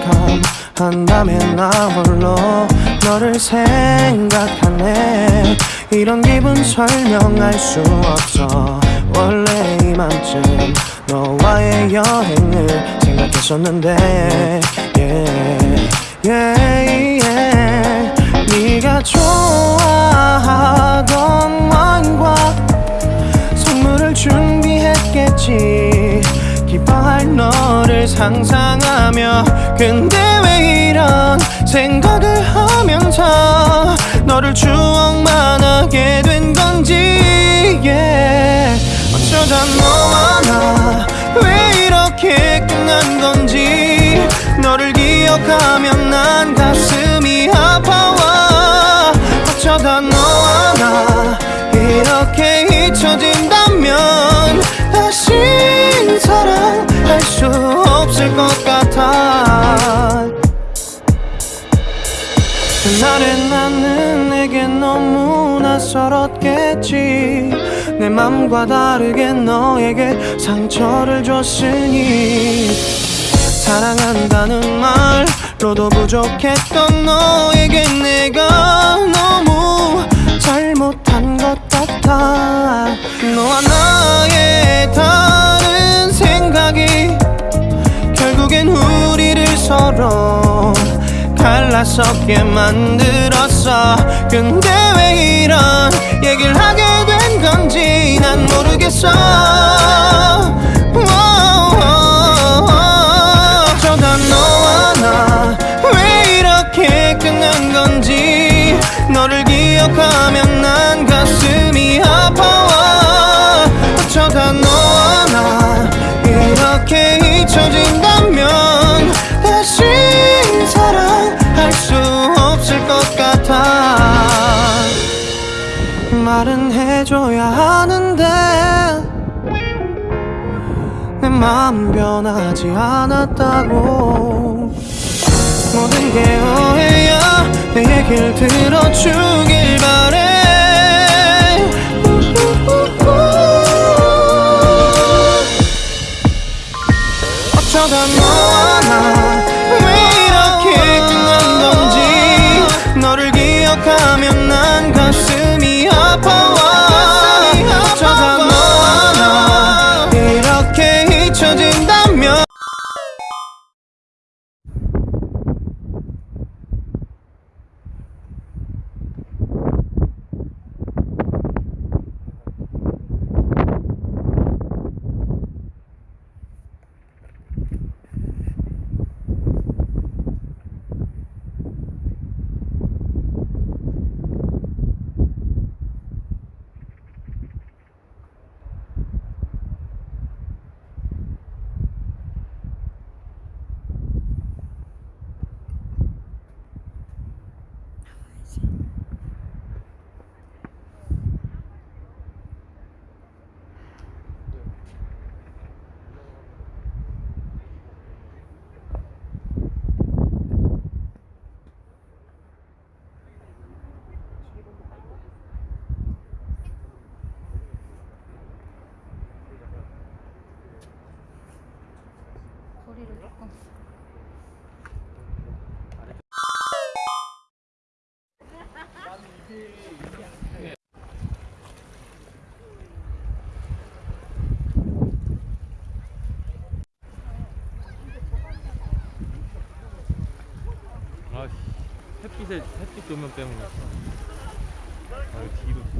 유난히도 캄캄한 밤에 나 홀로 너를 생각하네. 이런 기분 설명할 수 없어. 원래 이맘쯤 너와의 여행을 생각했었는데 yeah, yeah, 너를 상상하며 근데 왜 이런 생각을 하면서 너를 추억만 하게 된 건지 yeah. 어쩌다 너와 나 왜 이렇게 끝난 건지 너를 기억하면 난 가슴이 아파와 어쩌다 너와 나 이렇게 낯설었겠지. 내 맘과 다르게 너에게 상처를 줬으니. 사랑한다는 말로도 부족했던 너에게 내가 너무 잘못한 것 같아. 너와 나의 다른 생각이 결국엔 우리를 서로 갈라서게 만들었어. 근데 왜 이런 얘기를 하게 된 내 얘길 들어주길 바래 햇빛에 햇빛 조명 때문에. 아, 뒤로.